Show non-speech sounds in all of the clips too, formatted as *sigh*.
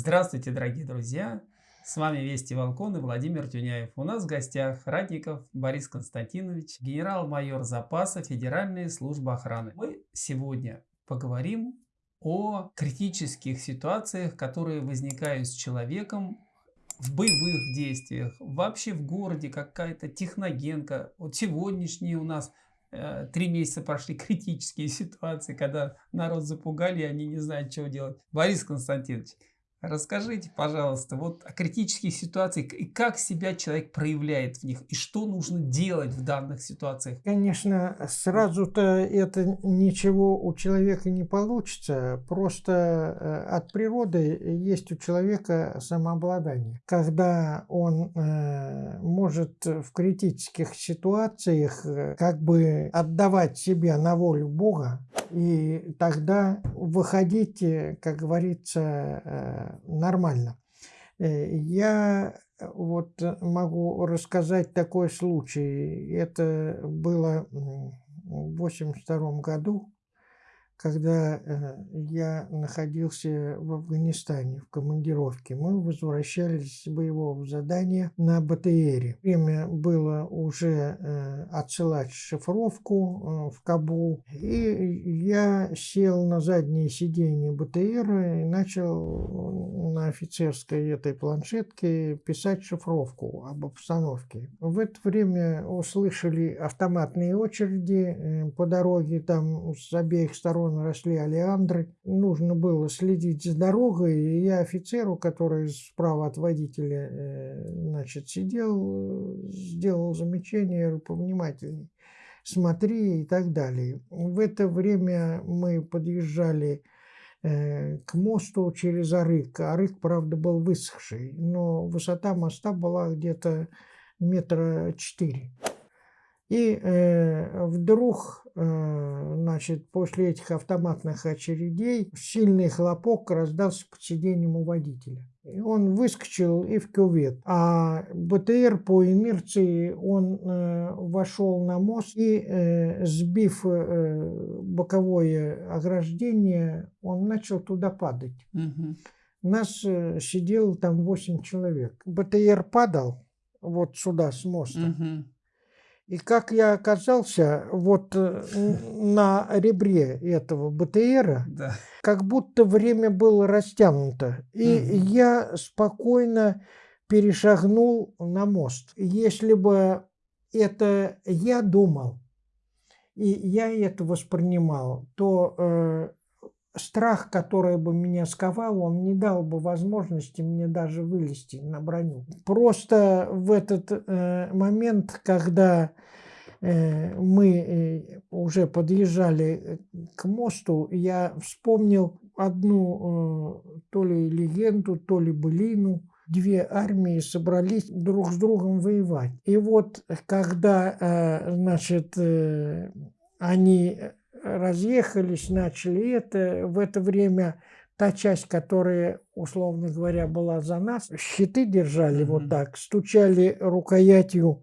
Здравствуйте, дорогие друзья! С вами Вести Волкон и Владимир Тюняев. У нас в гостях Радников Борис Константинович, генерал-майор запаса Федеральной службы охраны. Мы сегодня поговорим о критических ситуациях, которые возникают с человеком в боевых действиях, вообще в городе какая-то техногенка. Вот сегодняшние у нас э, три месяца прошли *laughs* критические ситуации, когда народ запугали, и они не знают, что делать. Борис Константинович, Расскажите, пожалуйста, вот о критических ситуациях и как себя человек проявляет в них, и что нужно делать в данных ситуациях? Конечно, сразу-то это ничего у человека не получится, просто э, от природы есть у человека самообладание. Когда он э, может в критических ситуациях э, как бы отдавать себя на волю Бога, и тогда выходить, как говорится, нормально. Э, я э, вот могу рассказать такой случай. Это было в 1982 году когда э, я находился в Афганистане в командировке. Мы возвращались с боевого задания на БТРе. Время было уже э, отсылать шифровку э, в Кабул. И я сел на заднее сиденье БТРа и начал на офицерской этой планшетке писать шифровку об обстановке. В это время услышали автоматные очереди по дороге там с обеих сторон сторон росли олеандры. Нужно было следить за дорогой, и я офицеру, который справа от водителя э, значит, сидел, сделал замечание, повнимательней, смотри и так далее. В это время мы подъезжали э, к мосту через Арык. Арык, правда, был высохший, но высота моста была где-то метра четыре. И э, вдруг, э, значит, после этих автоматных очередей сильный хлопок раздался под сиденьем у водителя. И он выскочил и в кювет. А БТР по инерции, он э, вошел на мост и, э, сбив э, боковое ограждение, он начал туда падать. Угу. Нас э, сидело там 8 человек. БТР падал вот сюда с моста. Угу. И как я оказался вот э, на ребре этого БТРа, да. как будто время было растянуто. И угу. я спокойно перешагнул на мост. Если бы это я думал, и я это воспринимал, то э, страх, который бы меня сковал, он не дал бы возможности мне даже вылезти на броню. Просто в этот э, момент, когда э, мы э, уже подъезжали э, к мосту, я вспомнил одну э, то ли легенду, то ли былину. Две армии собрались друг с другом воевать. И вот когда, э, значит, э, они разъехались, начали это. В это время та часть, которая, условно говоря, была за нас, щиты держали mm -hmm. вот так, стучали рукоятью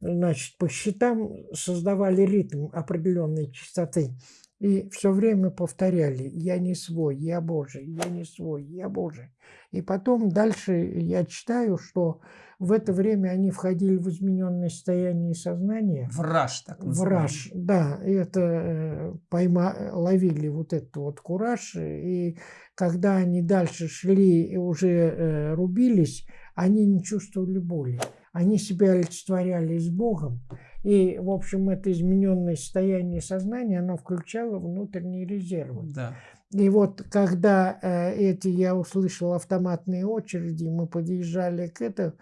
значит, по щитам, создавали ритм определенной частоты. И все время повторяли «Я не свой, я Божий, я не свой, я Божий». И потом дальше я читаю, что в это время они входили в измененное состояние сознания. Враж, так называемый. Враж, да. Это э, пойма, ловили вот этот вот кураж. И когда они дальше шли и уже э, рубились, они не чувствовали боли. Они себя олицетворяли с Богом. И, в общем, это измененное состояние сознания, оно включало внутренние резервы. Да. И вот когда э, эти я услышал автоматные очереди, мы подъезжали к этому,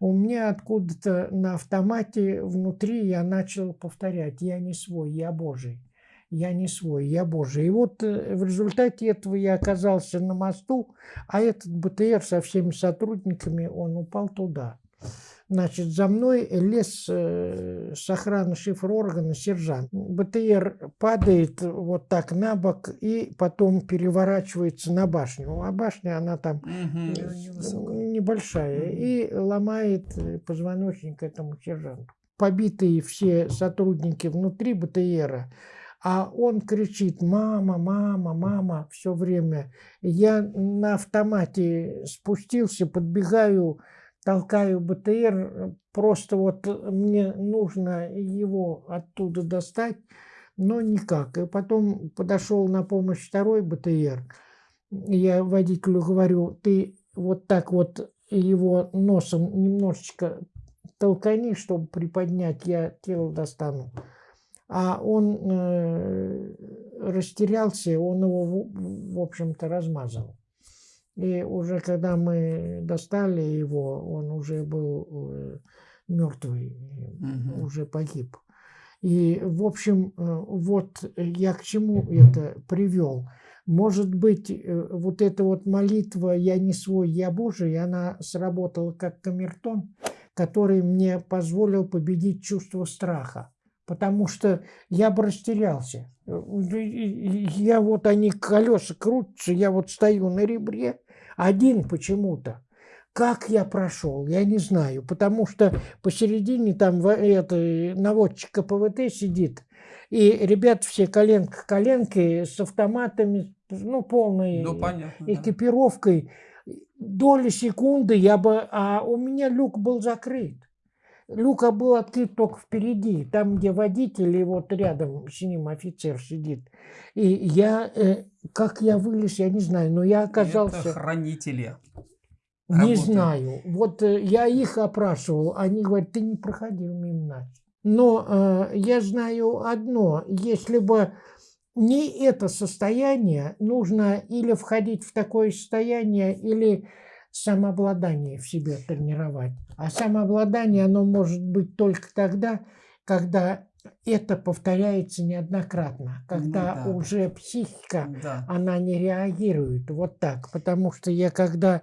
у меня откуда-то на автомате внутри я начал повторять, я не свой, я Божий. Я не свой, я Божий. И вот э, в результате этого я оказался на мосту, а этот БТР со всеми сотрудниками, он упал туда. Значит, за мной лез э, с охраны шифр органа сержант. БТР падает вот так на бок и потом переворачивается на башню. А башня, она там угу. небольшая. Угу. И ломает позвоночник этому сержанту. Побитые все сотрудники внутри БТРа, А он кричит «мама, мама, мама» все время. Я на автомате спустился, подбегаю, толкаю БТР, просто вот мне нужно его оттуда достать, но никак. И потом подошел на помощь второй БТР. Я водителю говорю, ты вот так вот его носом немножечко толкани, чтобы приподнять, я тело достану а он э, растерялся, он его, в, в общем-то, размазал. И уже когда мы достали его, он уже был э, мертвый, угу. уже погиб. И, в общем, э, вот я к чему это привел. Может быть, э, вот эта вот молитва «Я не свой, я Божий», она сработала как камертон, который мне позволил победить чувство страха потому что я бы растерялся. Я вот, они колеса крутятся, я вот стою на ребре, один почему-то. Как я прошел, я не знаю, потому что посередине там это, наводчик КПВТ сидит, и ребят все коленка к коленке с автоматами, ну, полной ну, понятно, экипировкой. Да. Доли секунды я бы... А у меня люк был закрыт. Люка был открыт только впереди, там, где водитель и вот рядом с ним офицер сидит. И я, э, как я вылез, я не знаю, но я оказался... Это хранители. Не работают. знаю. Вот э, я их опрашивал, они говорят, ты не проходил мимо нас. Но э, я знаю одно, если бы не это состояние, нужно или входить в такое состояние, или самообладание в себе тренировать. А самообладание, оно может быть только тогда, когда это повторяется неоднократно, когда ну, да. уже психика, да. она не реагирует вот так. Потому что я когда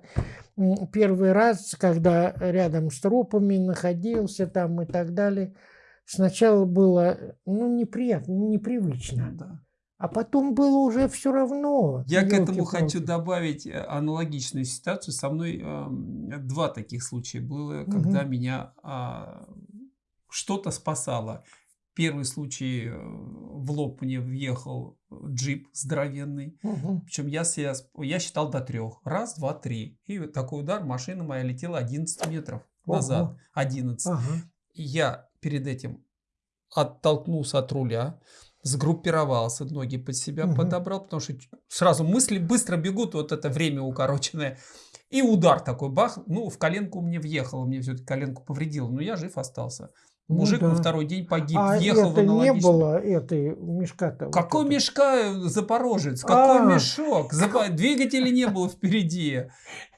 первый раз, когда рядом с трупами находился там и так далее, сначала было ну, неприятно, непривычно. Ну да. А потом было уже все равно. Я к этому хочу добавить э, аналогичную ситуацию. Со мной э, два таких случая было, угу. когда меня э, что-то спасало. Первый случай э, в лоб мне въехал джип здоровенный. Угу. Причем я, себя, я считал до трех. Раз, два, три. И такой удар, машина моя летела 11 метров назад. Ого. 11. Ага. И я перед этим оттолкнулся от руля сгруппировался, ноги под себя угу. подобрал, потому что сразу мысли быстро бегут, вот это время укороченное. И удар такой, бах, ну, в коленку мне въехало, мне все-таки коленку повредило, но я жив остался. Ну Мужик ну, да. на второй день погиб, а въехал это в не было этой мешка-то? Какой вот мешка, Запорожец? Какой а. мешок? Двигателя не было впереди.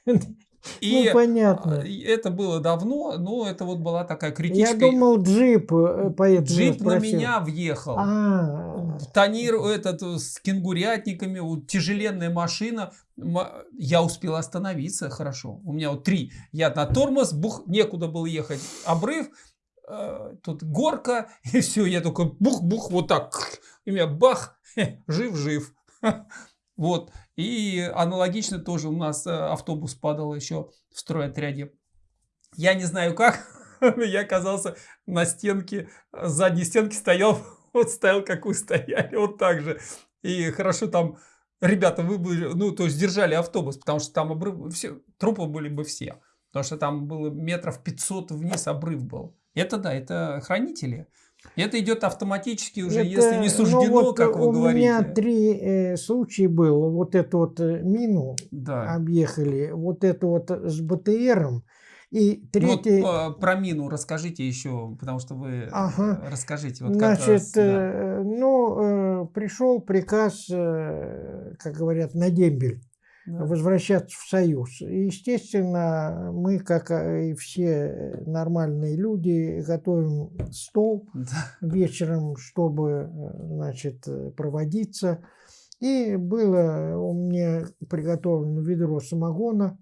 *laughs* И ну, понятно. это было давно, но это вот была такая критическая... Я думал, джип э, поэтому Джип на меня въехал. А Тонир этот с кенгурятниками, вот, тяжеленная машина. Я успел остановиться хорошо. У меня вот три. Я на тормоз, бух, некуда было ехать. Обрыв, э, тут горка, *laughs* и все. Я только бух-бух, вот так. И меня бах, *laughs* жив-жив. *laughs* Вот. И аналогично тоже у нас э, автобус падал еще в стройотряде. Я не знаю как, я оказался на стенке, задней стенке стоял, вот стоял, как вы стояли, вот так же. И хорошо там ребята выбыли, ну, то есть держали автобус, потому что там обрыв, все, трупы были бы все. Потому что там было метров 500 вниз обрыв был. Это да, это хранители. Это идет автоматически уже, это, если не суждено, ну, вот как вы у говорите. У меня три э, случая было. Вот эту вот э, мину да. объехали, вот это вот с БТРом. И третий... Ну, вот про мину расскажите еще, потому что вы ага. расскажите. Вот Значит, раз, да. э, ну, э, пришел приказ, э, как говорят, на дембель да. возвращаться в Союз. И, естественно, мы, как и все нормальные люди, готовим стол *laughs* да. вечером, чтобы значит, проводиться. И было у меня приготовлено ведро самогона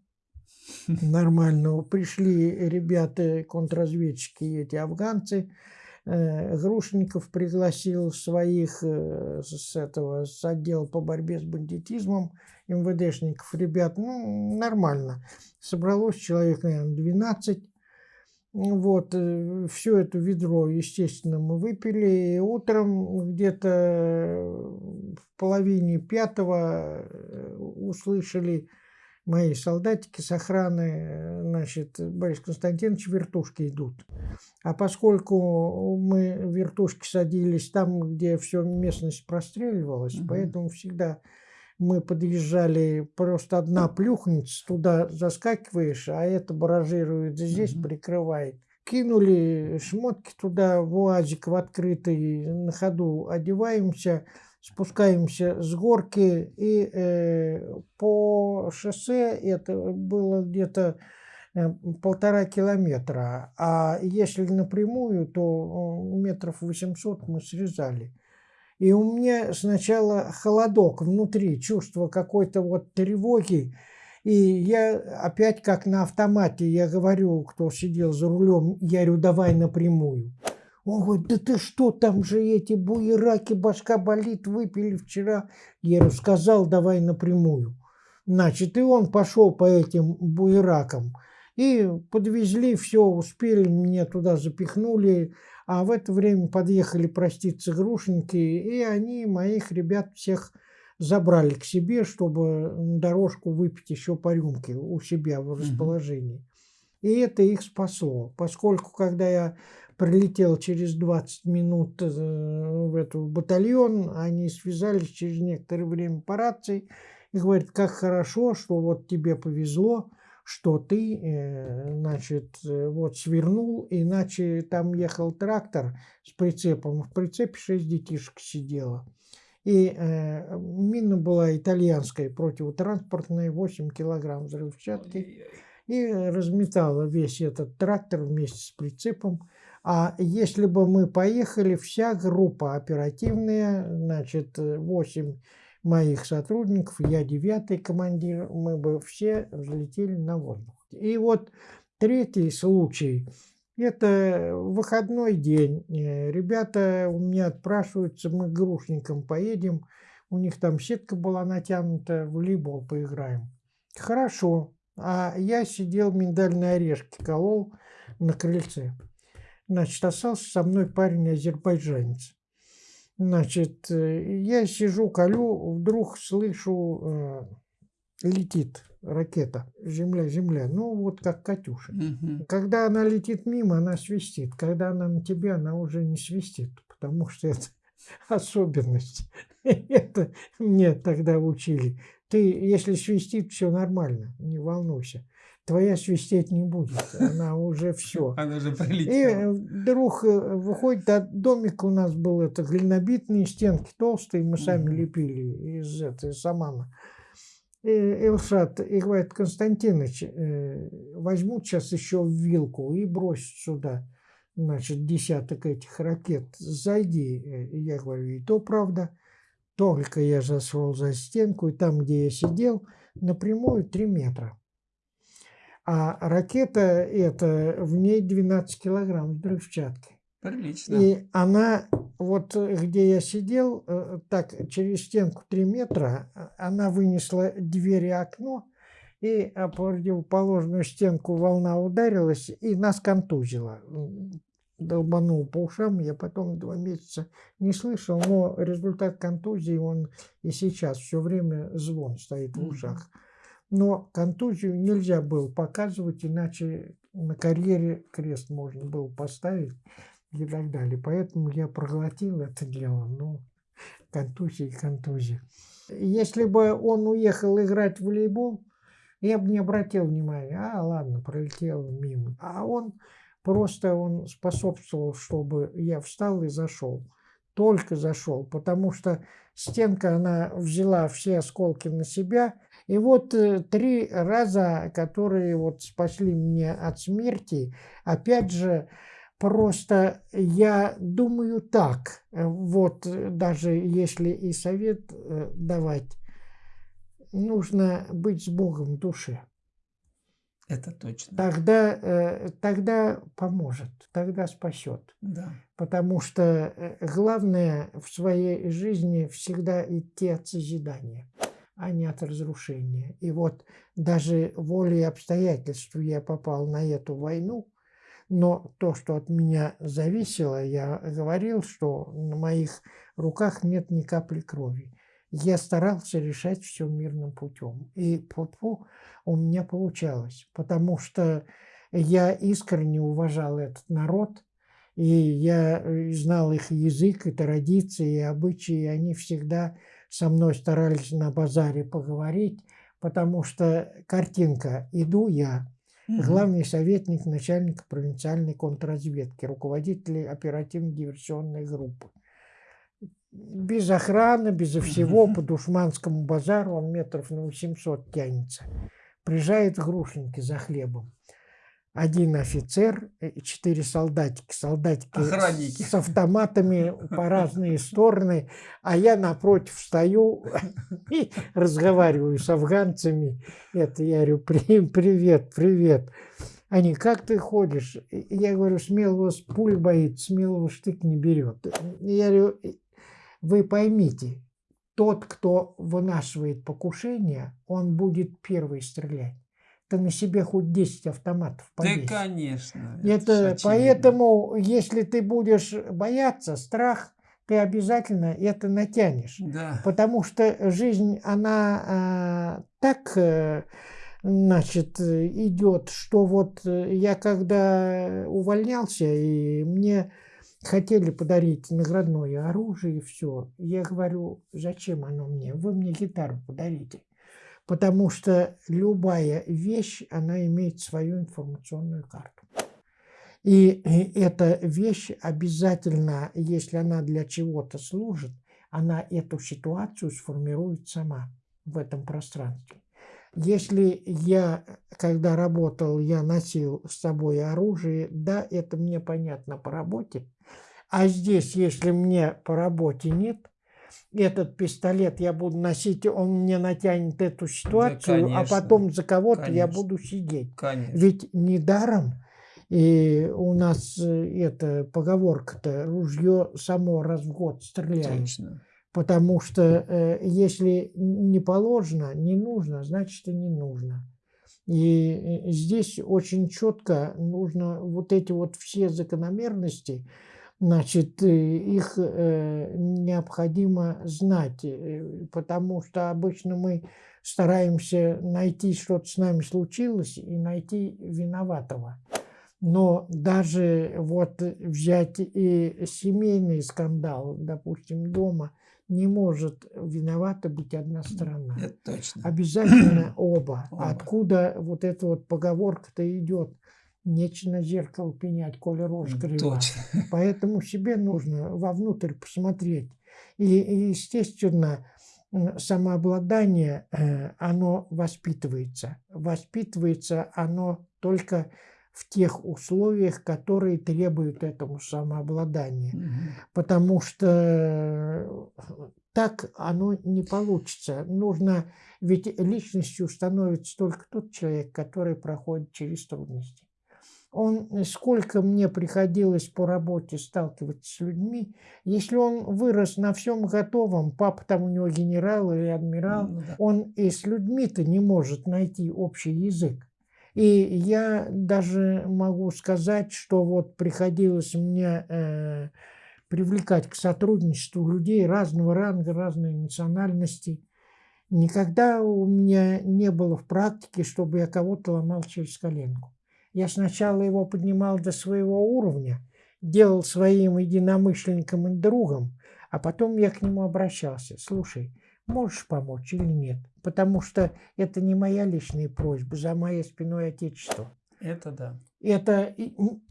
*laughs* нормального. Пришли ребята, контрразведчики, эти афганцы, э, Грушников пригласил своих э, с этого с отдела по борьбе с бандитизмом МВДшников, ребят, ну, нормально. Собралось человек, наверное, 12. Вот, э, все это ведро, естественно, мы выпили. И утром где-то в половине пятого э, услышали мои солдатики с охраны, значит, Борис Константинович, вертушки идут. А поскольку мы вертушки садились там, где все местность простреливалась, угу. поэтому всегда мы подъезжали, просто одна плюхнется, туда заскакиваешь, а это баражирует здесь, угу. прикрывает. Кинули шмотки туда, в УАЗик в открытый, на ходу одеваемся, спускаемся с горки, и э, по шоссе это было где-то э, полтора километра, а если напрямую, то метров 800 мы срезали. И у меня сначала холодок внутри, чувство какой-то вот тревоги. И я опять как на автомате, я говорю, кто сидел за рулем, я говорю, давай напрямую. Он говорит, да ты что, там же эти буераки, башка болит, выпили вчера. Я говорю, сказал, давай напрямую. Значит, и он пошел по этим буеракам. И подвезли, все, успели, меня туда запихнули. А в это время подъехали проститься грушники, и они моих ребят всех забрали к себе, чтобы дорожку выпить еще по рюмке у себя в расположении. И это их спасло, поскольку когда я прилетел через 20 минут э, в эту батальон, они связались через некоторое время по рации и говорят, как хорошо, что вот тебе повезло, что ты, э, значит, э, вот свернул, иначе там ехал трактор с прицепом, в прицепе шесть детишек сидело. И э, мина была итальянская, противотранспортная, 8 килограмм взрывчатки. И разметала весь этот трактор вместе с прицепом. А если бы мы поехали, вся группа оперативная, значит, 8 моих сотрудников, я девятый командир, мы бы все взлетели на воздух. И вот третий случай, это выходной день. Э, ребята у меня отпрашиваются, мы к грушникам поедем, у них там сетка была натянута, в волейбол поиграем. Хорошо. А я сидел, миндальные орешки колол на крыльце. Значит, остался со мной парень-азербайджанец. Значит, э, я сижу, колю, вдруг слышу, э, летит ракета. Земля, земля. Ну, вот как Катюша. Угу. Когда она летит мимо, она свистит. Когда она на тебя, она уже не свистит, потому что это *laughs* особенность. *laughs* Это мне тогда учили. Ты, если свистит, все нормально, не волнуйся твоя свистеть не будет, она уже все. *laughs* Она уже прилетела. И вдруг э, выходит, а домик у нас был, это глинобитные стенки толстые, мы сами лепили из этой самана. И Элшат и говорит, Константинович, э, возьмут сейчас еще вилку и бросят сюда, значит, десяток этих ракет. Зайди. И я говорю, и то правда. Только я зашел за стенку, и там, где я сидел, напрямую три метра. А ракета это в ней 12 килограмм взрывчатки. Прилично. И она, вот где я сидел, э, так через стенку 3 метра, она вынесла дверь и окно, и о противоположную стенку волна ударилась и нас контузила. Долбанул по ушам, я потом два месяца не слышал, но результат контузии, он и сейчас все время звон стоит в ушах. Mm -hmm. Но контузию нельзя было показывать, иначе на карьере крест можно было поставить и так далее. Поэтому я проглотил это дело. Ну, контузия и контузия. Если бы он уехал играть в волейбол, я бы не обратил внимания. А, ладно, пролетел мимо. А он просто он способствовал, чтобы я встал и зашел. Только зашел, потому что стенка, она взяла все осколки на себя, и вот э, три раза, которые вот спасли меня от смерти, опять же, просто я думаю так, э, вот э, даже если и совет давать, нужно быть с Богом в душе. Это точно. Тогда, тогда поможет, тогда спасет. Да. Потому что главное в своей жизни всегда идти от созидания а не от разрушения. И вот даже волей обстоятельств я попал на эту войну, Но то, что от меня зависело, я говорил, что на моих руках нет ни капли крови. Я старался решать все мирным путем. И пу у меня получалось, потому что я искренне уважал этот народ, и я э, знал их язык, и традиции, и обычаи, и они всегда со мной старались на базаре поговорить, потому что картинка «иду я», главный советник начальника провинциальной контрразведки, руководитель оперативно-диверсионной группы. Без охраны, безо всего, по Душманскому базару он метров на 800 тянется. Приезжает Грушеньки за хлебом один офицер и четыре солдатики. Солдатики Охранники. с автоматами по разные *laughs* стороны, а я напротив стою *laughs* и разговариваю с афганцами. Это я говорю, привет, привет. Они, как ты ходишь? Я говорю, смелого с пуль боится, смелого штык не берет. Я говорю, вы поймите, тот, кто вынашивает покушение, он будет первый стрелять ты на себе хоть 10 автоматов повесишь. Да, конечно. Это, это поэтому, если ты будешь бояться, страх, ты обязательно это натянешь. Да. Потому что жизнь, она а, так, э, значит, идет, что вот я когда увольнялся, и мне хотели подарить наградное оружие и все, я говорю, зачем оно мне? Вы мне гитару подарите потому что любая вещь, она имеет свою информационную карту. И эта вещь обязательно, если она для чего-то служит, она эту ситуацию сформирует сама в этом пространстве. Если я, когда работал, я носил с собой оружие, да, это мне понятно по работе. А здесь, если мне по работе нет, этот пистолет я буду носить, он мне натянет эту ситуацию, да, а потом за кого-то я буду сидеть. Конечно. Ведь недаром и у нас э, эта поговорка-то «ружье само раз в год стреляет». Точно. Потому что э, если не положено, не нужно, значит и не нужно. И э, здесь очень четко нужно вот эти вот все закономерности значит, э, их э, необходимо знать, э, потому что обычно мы стараемся найти, что-то с нами случилось, и найти виноватого. Но даже вот взять и семейный скандал, допустим, дома, не может виновата быть одна сторона. Это точно. Обязательно *clears throat* оба. оба. Откуда вот эта вот поговорка-то идет? Нечего зеркало пенять, коли рожь крива. Точно. *laughs* Поэтому себе нужно вовнутрь посмотреть. И, и естественно, самообладание, э, оно воспитывается. Воспитывается оно только в тех условиях, которые требуют этому самообладания. Угу. Потому что э, так оно не получится. Нужно, ведь личностью становится только тот человек, который проходит через трудности он, э, сколько мне приходилось по работе сталкиваться с людьми, если он вырос на всем готовом, папа там у него генерал или адмирал, ну, да. он и с людьми-то не может найти общий язык. И я даже могу сказать, что вот приходилось мне э, привлекать к сотрудничеству людей разного ранга, разной национальности. Никогда у меня не было в практике, чтобы я кого-то ломал через коленку. Я сначала его поднимал до своего уровня, делал своим единомышленником и другом, а потом я к нему обращался. Слушай, можешь помочь или нет? Потому что это не моя личная просьба, за моей спиной Отечество. Это да. Это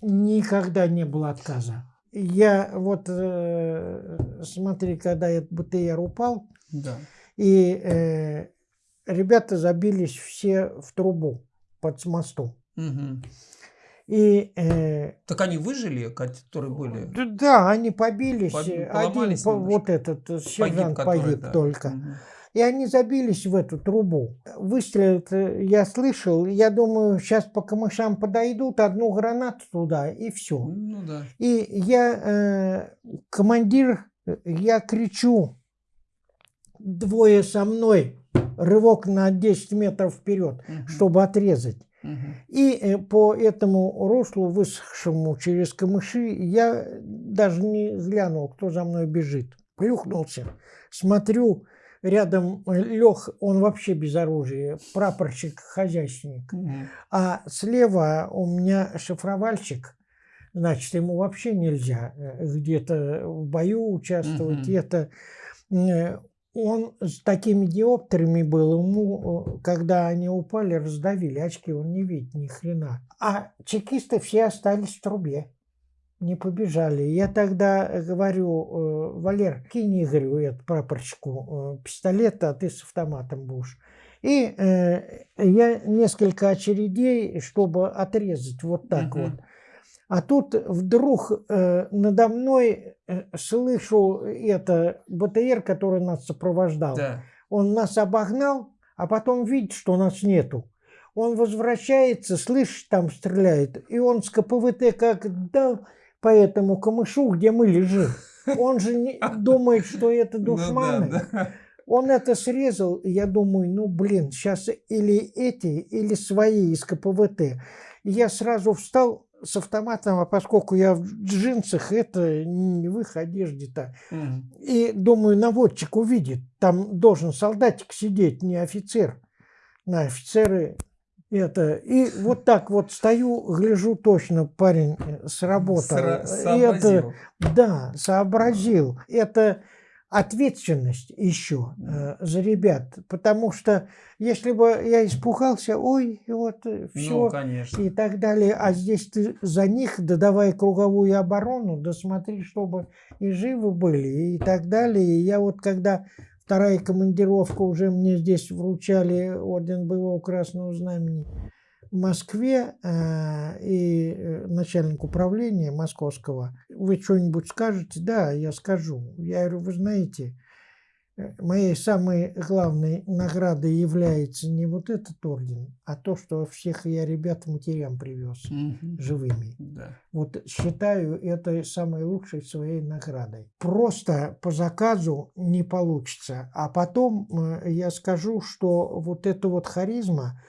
никогда не было отказа. Я вот, э, смотри, когда этот БТР упал, да. и э, ребята забились все в трубу под мостом. Угу. И, э, так они выжили, которые были? Да, они побились. Один, по, вот этот э, сержант погиб, погиб да. только. Угу. И они забились в эту трубу. Выстрел я слышал. Я думаю, сейчас по камышам подойдут, одну гранату туда, и все. Ну, да. И я, э, командир, я кричу, двое со мной, рывок на 10 метров вперед, угу. чтобы отрезать. И э, по этому руслу, высохшему через камыши, я даже не глянул, кто за мной бежит. Плюхнулся, смотрю, рядом э, Лех, он вообще без оружия, прапорщик-хозяйственник. Угу. А слева у меня шифровальщик, значит, ему вообще нельзя э, где-то в бою участвовать. Угу. Это он с такими диоптрами был, ему, когда они упали, раздавили очки, он не видит ни хрена. А чекисты все остались в трубе, не побежали. Я тогда говорю, э, Валер, кинь Игорю, это прапорщику, э, пистолет, а ты с автоматом будешь. И э, я несколько очередей, чтобы отрезать вот так угу. вот. А тут вдруг э, надо мной э, слышу это БТР, который нас сопровождал. Да. Он нас обогнал, а потом видит, что нас нету. Он возвращается, слышит, там стреляет, и он с КПВТ как дал по этому камышу, где мы лежим. Он же не *laughs* думает, что это ну душманы. Ну, да, да. Он это срезал, и я думаю, ну блин, сейчас или эти, или свои из КПВТ. И я сразу встал, с автоматом, а поскольку я в джинсах, это не в их одежде-то. Mm. И думаю, наводчик увидит, там должен солдатик сидеть, не офицер. На офицеры это. И вот так вот стою, гляжу точно, парень э, сработал. Сра сообразил. Это, да, сообразил. Это ответственность еще э, за ребят, потому что если бы я испугался, ой, вот все ну, и так далее, а здесь ты за них, да давай круговую оборону, да смотри, чтобы и живы были и так далее. И я вот когда вторая командировка уже мне здесь вручали орден боевого красного знамени, в Москве э, и э, начальник управления московского, вы что-нибудь скажете? Да, я скажу. Я говорю, вы знаете, э, моей самой главной наградой является не вот этот орден, а то, что всех я ребят матерям привез угу. живыми. Да. Вот считаю это самой лучшей своей наградой. Просто по заказу не получится. А потом э, я скажу, что вот эта вот харизма,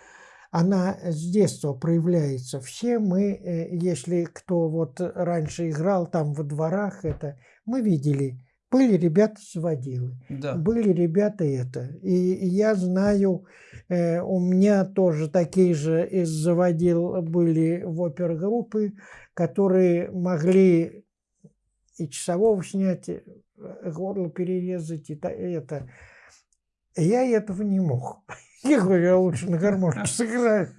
она с детства проявляется. Все мы, э, если кто вот раньше играл там во дворах, это мы видели, были ребята заводилы, да. были ребята это. И я знаю, э, у меня тоже такие же из заводил были в опергруппы, которые могли и часового снять, э, горло перерезать, и это. Я этого не мог. Я говорю, я лучше на гармошке сыграю.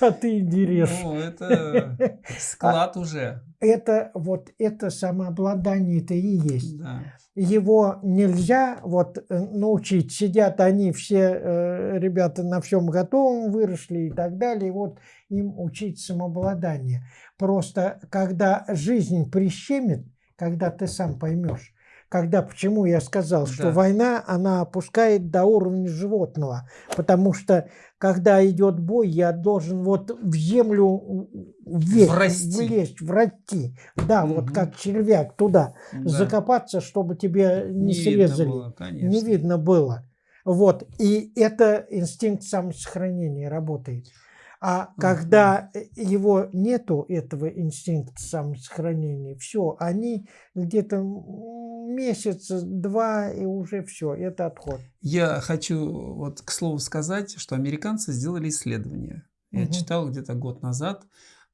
А ты интересно. Ну, это склад уже. Это вот это самообладание-то и есть. Да. Его нельзя вот э, научить. Сидят они все, э, ребята на всем готовом выросли и так далее. Вот им учить самообладание. Просто когда жизнь прищемит, когда ты сам поймешь, когда, почему я сказал, что да. война, она опускает до уровня животного, потому что, когда идет бой, я должен вот в землю вверх, врасти. влезть, врасти, да, угу. вот как червяк туда, да. закопаться, чтобы тебе не, не срезали, видно было, не видно было. Вот, и это инстинкт самосохранения работает. А когда его нету, этого инстинкта самосохранения, все, они где-то месяц, два, и уже все, это отход. Я хочу вот к слову сказать, что американцы сделали исследование. Я угу. читал где-то год назад,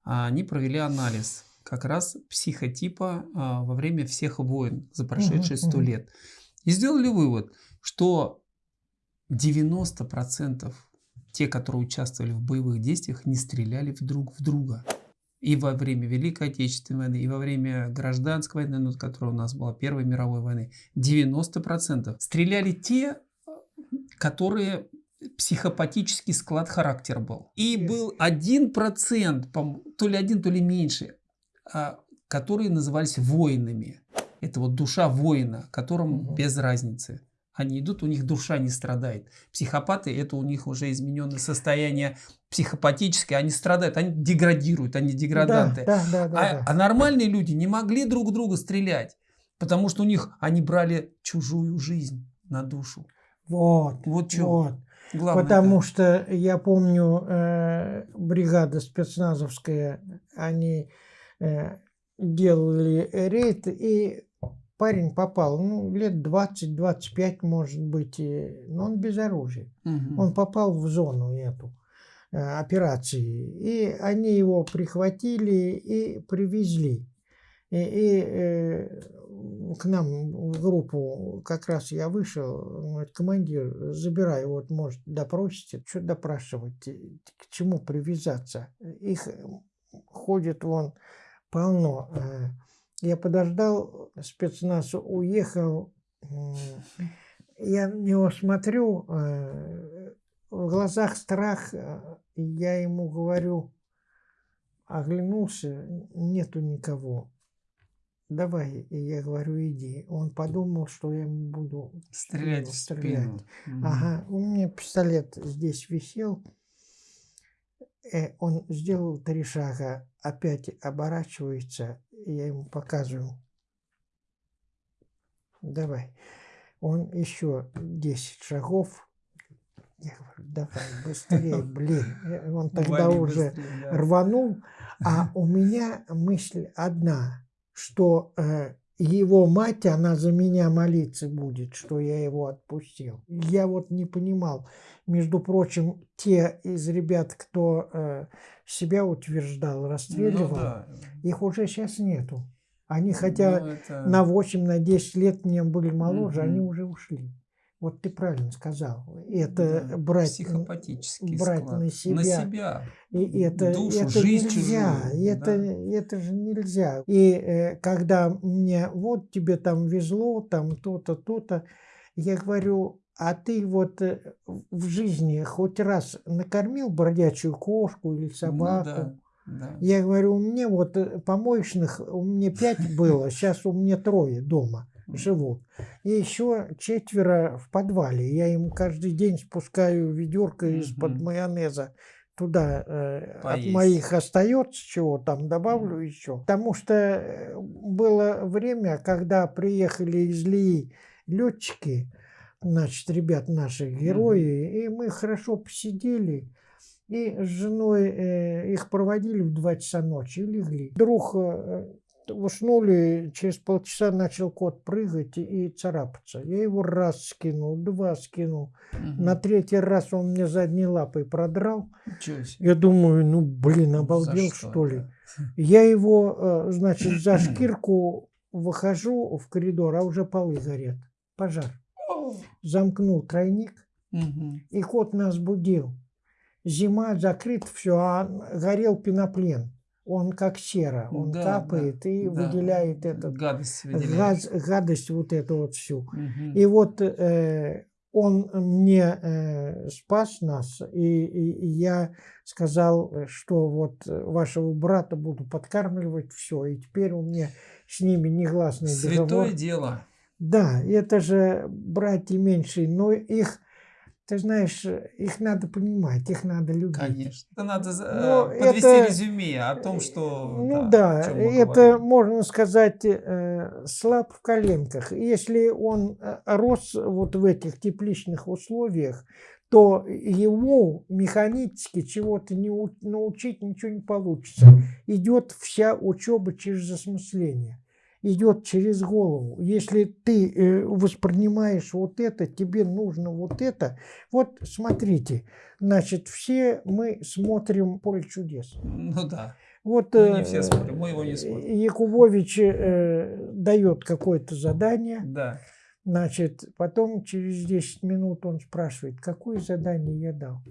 а они провели анализ как раз психотипа а, во время всех войн за прошедшие сто угу, лет. И сделали вывод, что 90% те, которые участвовали в боевых действиях, не стреляли друг в друга. И во время Великой Отечественной войны, и во время Гражданской войны, ну, которая у нас была Первой мировой войны, 90% стреляли те, которые психопатический склад характера был. И был один процент, то ли один, то ли меньше, а, которые назывались воинами. Это вот душа воина, которому угу. без разницы. Они идут, у них душа не страдает. Психопаты, это у них уже измененное состояние психопатическое, они страдают, они деградируют, они деграданты. Да, да, да, да, а, да. а нормальные люди не могли друг друга стрелять, потому что у них они брали чужую жизнь на душу. Вот, вот. что. Вот. Главное Потому это. что я помню, э, бригада спецназовская, они э, делали рейд, и парень попал, ну, лет 20-25, может быть, но он без оружия. Угу. Он попал в зону эту э, операции. И они его прихватили и привезли. И, и э, к нам в группу как раз я вышел, говорит, командир, забирай, вот, может, допросите. Что допрашивать, к чему привязаться? Их ходит вон полно. Э, я подождал, спецназ уехал, я на него смотрю, э, в глазах страх, э, я ему говорю, оглянулся, нету никого. Давай, и я говорю, иди. Он подумал, что я ему буду стрелять. В стрелять. Спину. Ага, у меня пистолет здесь висел. Он сделал три шага, опять оборачивается, я ему показываю. Давай. Он еще 10 шагов. Я говорю, давай, быстрее, *laughs* блин. Он тогда Вали уже быстрее, да. рванул. А у меня мысль одна, что э, его мать, она за меня молиться будет, что я его отпустил. Я вот не понимал. Между прочим, те из ребят, кто э, себя утверждал, расстреливал, ну, да. их уже сейчас нету. Они хотя ну, это... на 8, на 10 лет мне были моложе, угу. они уже ушли. Вот ты правильно сказал. Это да, брать, брать на себя. На себя. И это, Душу, это жизнь нельзя. Чужую, это, да. это же нельзя. И э, когда мне вот тебе там везло, там то-то, то-то, я говорю, а ты вот э, в жизни хоть раз накормил бродячую кошку или собаку? Ну, да. Да. Я говорю, у меня вот э, помоечных, у меня пять было, сейчас у меня трое дома живут. И еще четверо в подвале. Я им каждый день спускаю ведерко из-под майонеза туда э, от моих остается чего там добавлю mm. еще. Потому что э, было время, когда приехали из Лии летчики, значит, ребят наши герои, mm. и мы хорошо посидели. И с женой э, их проводили в 2 часа ночи и легли. Вдруг э, уснули, через полчаса начал кот прыгать и царапаться. Я его раз скинул, два скинул. Угу. На третий раз он мне задней лапой продрал. Я думаю, ну блин, обалдел что, что ли. Да? *laughs* Я его, э, значит, за шкирку выхожу в коридор, а уже полы горят. Пожар. Замкнул тройник, угу. и кот нас будил. Зима, закрыт все, а горел пеноплен он как сера, он да, капает да, и да. выделяет этот гадость, газ, гадость вот эту вот всю. Угу. И вот э, он мне э, спас нас, и, и, и я сказал, что вот вашего брата буду подкармливать, все, и теперь у меня с ними негласный Святое договор. Святое дело. Да, это же братья меньшие, но их ты знаешь, их надо понимать, их надо любить. Конечно. Это надо Но э, подвести это, резюме о том, что... Ну да, да это, говорим. можно сказать, э, слаб в коленках. Если он э, рос вот в этих тепличных условиях, то ему механически чего-то не научить ничего не получится. Идет вся учеба через осмысление идет через голову. Если ты э, воспринимаешь вот это, тебе нужно вот это. Вот смотрите, значит, все мы смотрим «Поле чудес». Ну да. Вот мы не все смотрим, мы его не смотрим. Якубович э, дает какое-то задание. Да. Значит, потом через 10 минут он спрашивает, какое задание я дал.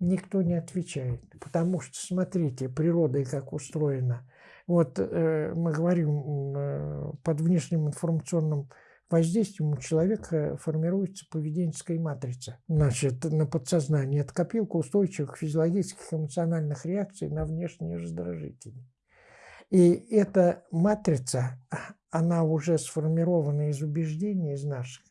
Никто не отвечает, потому что, смотрите, природа и как устроена – вот э, мы говорим, э, под внешним информационным воздействием у человека формируется поведенческая матрица. Значит, на подсознании это копилка устойчивых физиологических эмоциональных реакций на внешние раздражители. И эта матрица, она уже сформирована из убеждений, из наших.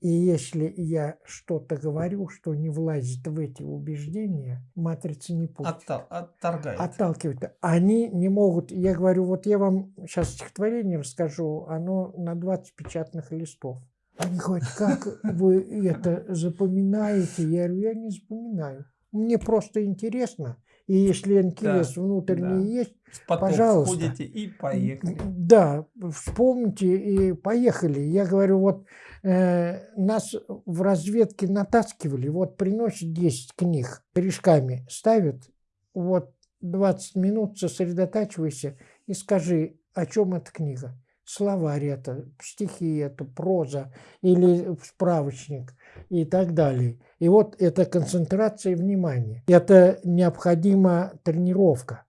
И если я что-то говорю, что не влазит в эти убеждения, матрица не пустит. Оттал, отторгает. Отталкивает. Они не могут. Я говорю, вот я вам сейчас стихотворение расскажу, оно на 20 печатных листов. Они говорят, как вы это запоминаете? Я говорю, я не запоминаю. мне просто интересно. И если интерес Да, внутренний да. есть, поток Пожалуйста. входите и поехали. да, вспомните и поехали. Я говорю, вот э, нас в разведке натаскивали, вот приносят 10 книг корешками, ставят, вот 20 минут сосредотачивайся и скажи, о чем эта книга. Словарь это, стихи это, проза или справочник и так далее. И вот это концентрация внимания. Это необходима тренировка.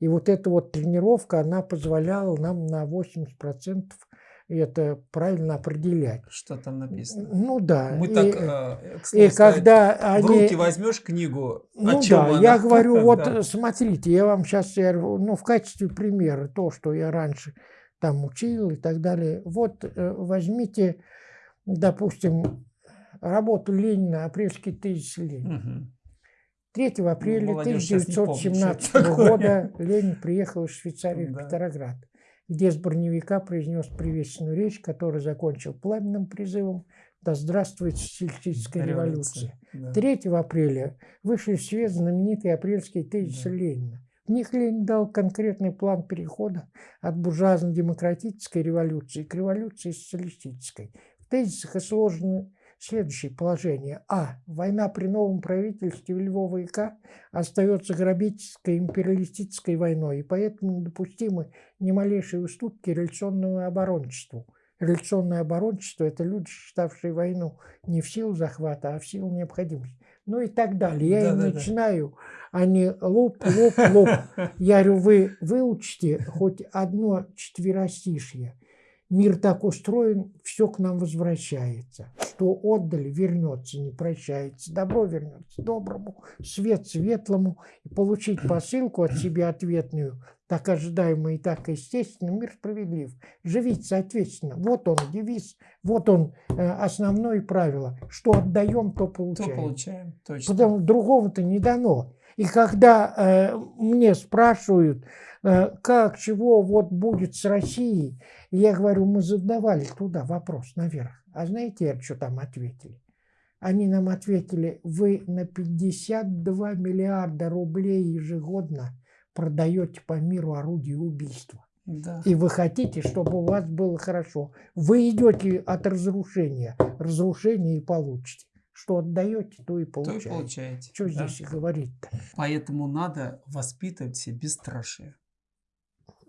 И вот эта вот тренировка, она позволяла нам на 80% это правильно определять. Что там написано? Ну да. Мы и, так, э, к слову и сказать, когда в они... руки возьмешь книгу, Ну о чем да, она? я говорю, *laughs* вот Да. смотрите, я вам сейчас, ну, в качестве примера, то, что я раньше там учил и так далее. Вот э, возьмите, допустим, работу Ленина, апрельский тезис Ленина. Мгм. 3 апреля Ну, что это 1917 такое. года Ленин приехал из Швейцарии в. Петроград, где с броневика произнес приветственную речь, которую закончил пламенным призывом «Да здравствует социалистическая революция». Да. 3 апреля вышли в свет знаменитые апрельские тезисы Да. Ленина. Них Ленин дал конкретный план перехода от буржуазно-демократической революции к революции социалистической. В тезисах изложены следующие положения. А. Война при новом правительстве Львова К остается грабительской империалистической войной, и поэтому недопустимы ни малейшие уступки революционному оборончеству. Революционное оборончество – это люди, считавшие войну не в силу захвата, а в силу необходимости. Ну и так далее. Я им Да-да-да. начинаю, они лоп, лоп, лоп. Я говорю, вы выучите хоть одно четверостишье. Мир так устроен, все к нам возвращается. Что отдали, вернется, не прощается. Добро вернется доброму, свет светлому. И получить посылку от себя ответную, так ожидаемую и так естественно, мир справедлив. Живите соответственно. Вот он девиз, вот он э, основное правило. Что отдаем, то То получаем. получаем, точно. Потому другого-то не дано. И когда э, мне спрашивают, э, как, чего вот будет с Россией, я говорю, мы задавали туда вопрос наверх. А знаете, что там ответили? Они нам ответили, вы на 52 миллиарда рублей ежегодно продаете по миру орудие убийства. Да. И вы хотите, чтобы у вас было хорошо. Вы идете от разрушения. Разрушение и получите. Что отдаете, то и То и получаете. получаете. Что да. здесь говорить-то? Поэтому надо воспитывать себе бесстрашие.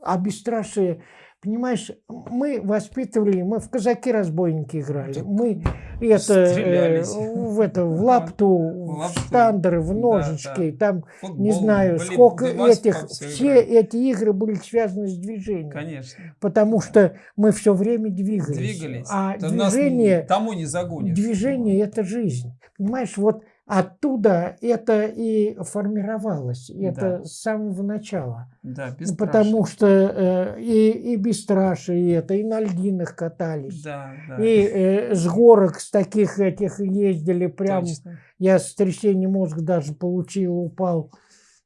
А бесстрашие, понимаешь, мы воспитывали, мы в казаки-разбойники играли. Так Мы это, э, в, это, в *laughs* лапту, в лапту. штандеры, в Да, ножички, там, Футбол, не знаю, волейбол, сколько да этих, все играли. эти игры были связаны с движением. Конечно. Потому что мы все время двигались. Двигались. А Да нас движение, тому не загонишь. движение – это жизнь. Понимаешь, вот оттуда это и формировалось. Это Да. с самого начала. Да, Ну, бесстрашие. Потому что э, и, и бесстрашие это, и на льдинах катались. Да, да. И э, с горок с таких этих ездили прям. Точно. Я сотрясение мозга даже получил, упал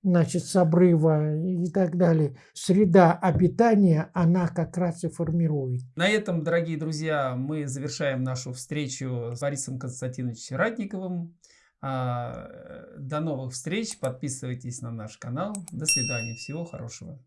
значит, с обрыва и так далее. Среда обитания, она как раз и формирует. На этом, дорогие друзья, мы завершаем нашу встречу с Борисом Константиновичем Ратниковым. А, э, До новых встреч. Подписывайтесь на наш канал. До свидания. Всего хорошего.